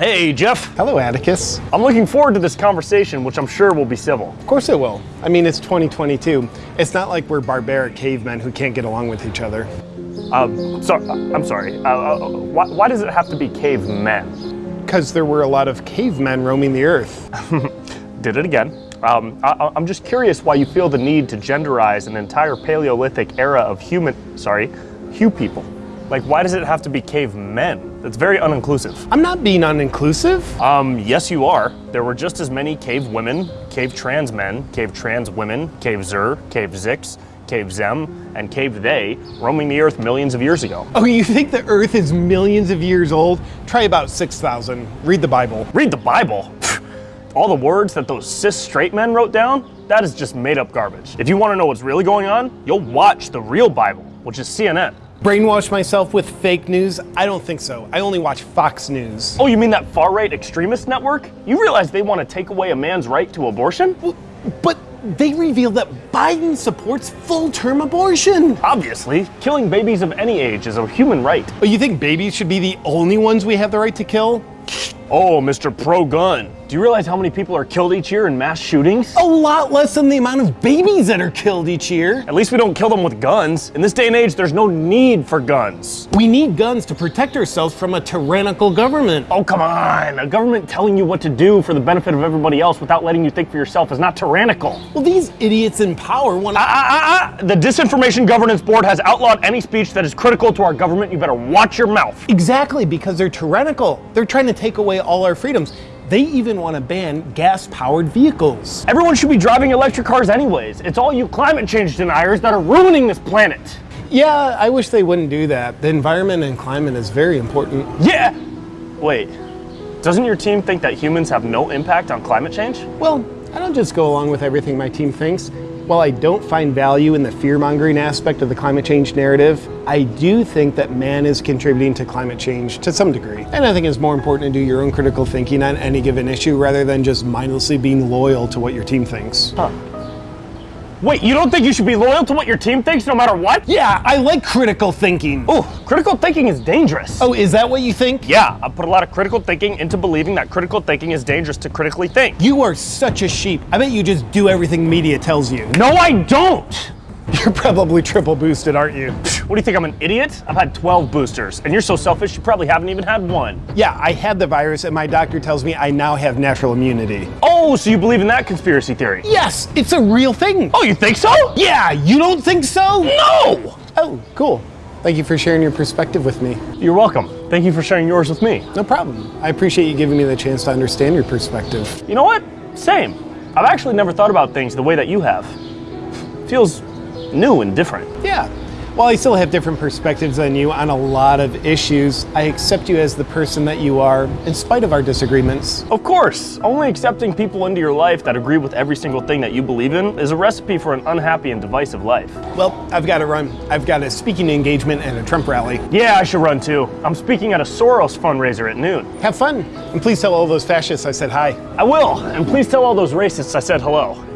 Hey, Jeff. Hello, Atticus. I'm looking forward to this conversation, which I'm sure will be civil. Of course it will. I mean, it's 2022. It's not like we're barbaric cavemen who can't get along with each other. Um, so, I'm sorry. Uh, uh, why, why does it have to be cavemen? Because there were a lot of cavemen roaming the earth. Did it again. Um, I, I'm just curious why you feel the need to genderize an entire Paleolithic era of human, sorry, Hugh people. Like, why does it have to be cavemen? That's very uninclusive. I'm not being uninclusive. Um, yes, you are. There were just as many cave women, cave trans men, cave trans women, cave Zer, cave Zix, cave Zem, and cave they roaming the earth millions of years ago. Oh, you think the earth is millions of years old? Try about 6,000. Read the Bible. Read the Bible. All the words that those cis straight men wrote down, that is just made up garbage. If you want to know what's really going on, you'll watch the real Bible, which is CNN. Brainwash myself with fake news? I don't think so. I only watch Fox News. Oh, you mean that far right extremist network? You realize they want to take away a man's right to abortion? But they revealed that Biden supports full term abortion. Obviously, killing babies of any age is a human right. Oh, you think babies should be the only ones we have the right to kill? Oh, Mr. Pro Gun. Do you realize how many people are killed each year in mass shootings? A lot less than the amount of babies that are killed each year. At least we don't kill them with guns. In this day and age, there's no need for guns. We need guns to protect ourselves from a tyrannical government. Oh, come on. A government telling you what to do for the benefit of everybody else without letting you think for yourself is not tyrannical. Well, these idiots in power want to. Ah, ah, ah, ah. The Disinformation Governance Board has outlawed any speech that is critical to our government. You better watch your mouth. Exactly, because they're tyrannical. They're trying to take away all our freedoms. They even want to ban gas powered vehicles. Everyone should be driving electric cars anyways. It's all you climate change deniers that are ruining this planet. Yeah, I wish they wouldn't do that. The environment and climate is very important. Yeah! Wait, doesn't your team think that humans have no impact on climate change? Well, I don't just go along with everything my team thinks. While I don't find value in the fear mongering aspect of the climate change narrative, I do think that man is contributing to climate change to some degree. And I think it's more important to do your own critical thinking on any given issue rather than just mindlessly being loyal to what your team thinks. Huh. Wait, you don't think you should be loyal to what your team thinks no matter what? Yeah, I like critical thinking. Oh, critical thinking is dangerous. Oh, is that what you think? Yeah, I put a lot of critical thinking into believing that critical thinking is dangerous to critically think. You are such a sheep. I bet you just do everything media tells you. No, I don't! You're probably triple boosted, aren't you? What do you think, I'm an idiot? I've had 12 boosters, and you're so selfish you probably haven't even had one. Yeah, I had the virus, and my doctor tells me I now have natural immunity. Oh, so you believe in that conspiracy theory? Yes, it's a real thing. Oh, you think so? Yeah, you don't think so? No! Oh, cool. Thank you for sharing your perspective with me. You're welcome. Thank you for sharing yours with me. No problem. I appreciate you giving me the chance to understand your perspective. You know what? Same. I've actually never thought about things the way that you have. Feels new and different. Yeah. While I still have different perspectives than you on a lot of issues, I accept you as the person that you are, in spite of our disagreements. Of course, only accepting people into your life that agree with every single thing that you believe in is a recipe for an unhappy and divisive life. Well, I've got to run. I've got a speaking engagement and a Trump rally. Yeah, I should run too. I'm speaking at a Soros fundraiser at noon. Have fun, and please tell all those fascists I said hi. I will, and please tell all those racists I said hello.